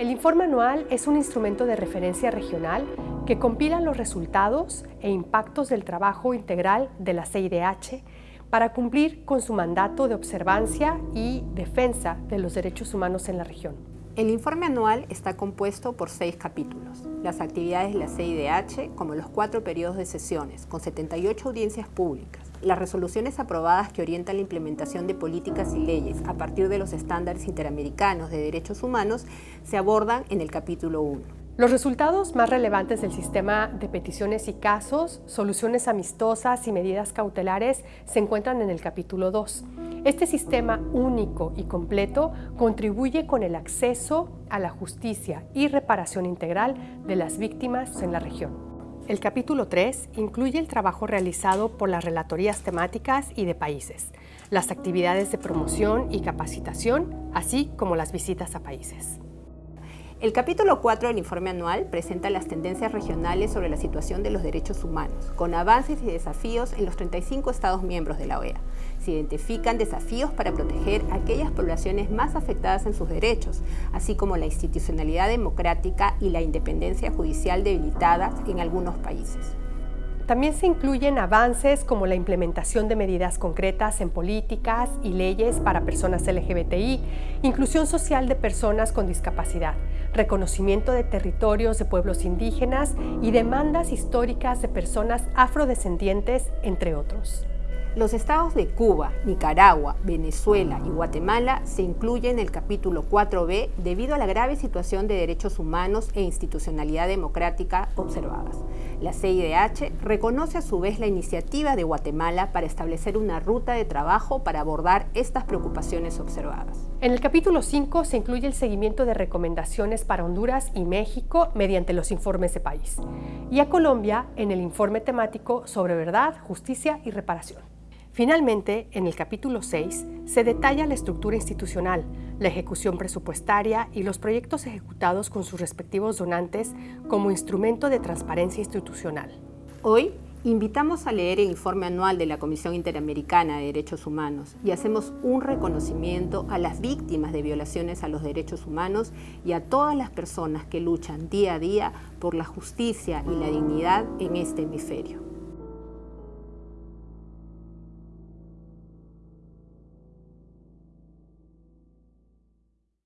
El informe anual es un instrumento de referencia regional que compila los resultados e impactos del trabajo integral de la CIDH para cumplir con su mandato de observancia y defensa de los derechos humanos en la región. El informe anual está compuesto por seis capítulos. Las actividades de la CIDH, como los cuatro periodos de sesiones, con 78 audiencias públicas, las resoluciones aprobadas que orientan la implementación de políticas y leyes a partir de los estándares interamericanos de derechos humanos se abordan en el capítulo 1. Los resultados más relevantes del sistema de peticiones y casos, soluciones amistosas y medidas cautelares se encuentran en el capítulo 2. Este sistema único y completo contribuye con el acceso a la justicia y reparación integral de las víctimas en la región. El capítulo 3 incluye el trabajo realizado por las relatorías temáticas y de países, las actividades de promoción y capacitación, así como las visitas a países. El capítulo 4 del informe anual presenta las tendencias regionales sobre la situación de los derechos humanos, con avances y desafíos en los 35 Estados miembros de la OEA. Se identifican desafíos para proteger a aquellas poblaciones más afectadas en sus derechos, así como la institucionalidad democrática y la independencia judicial debilitadas en algunos países. También se incluyen avances como la implementación de medidas concretas en políticas y leyes para personas LGBTI, inclusión social de personas con discapacidad, reconocimiento de territorios de pueblos indígenas y demandas históricas de personas afrodescendientes, entre otros. Los estados de Cuba, Nicaragua, Venezuela y Guatemala se incluyen en el capítulo 4b debido a la grave situación de derechos humanos e institucionalidad democrática observadas. La CIDH reconoce a su vez la iniciativa de Guatemala para establecer una ruta de trabajo para abordar estas preocupaciones observadas. En el capítulo 5 se incluye el seguimiento de recomendaciones para Honduras y México mediante los informes de país, y a Colombia en el informe temático sobre verdad, justicia y reparación. Finalmente, en el capítulo 6, se detalla la estructura institucional, la ejecución presupuestaria y los proyectos ejecutados con sus respectivos donantes como instrumento de transparencia institucional. Hoy invitamos a leer el informe anual de la Comisión Interamericana de Derechos Humanos y hacemos un reconocimiento a las víctimas de violaciones a los derechos humanos y a todas las personas que luchan día a día por la justicia y la dignidad en este hemisferio.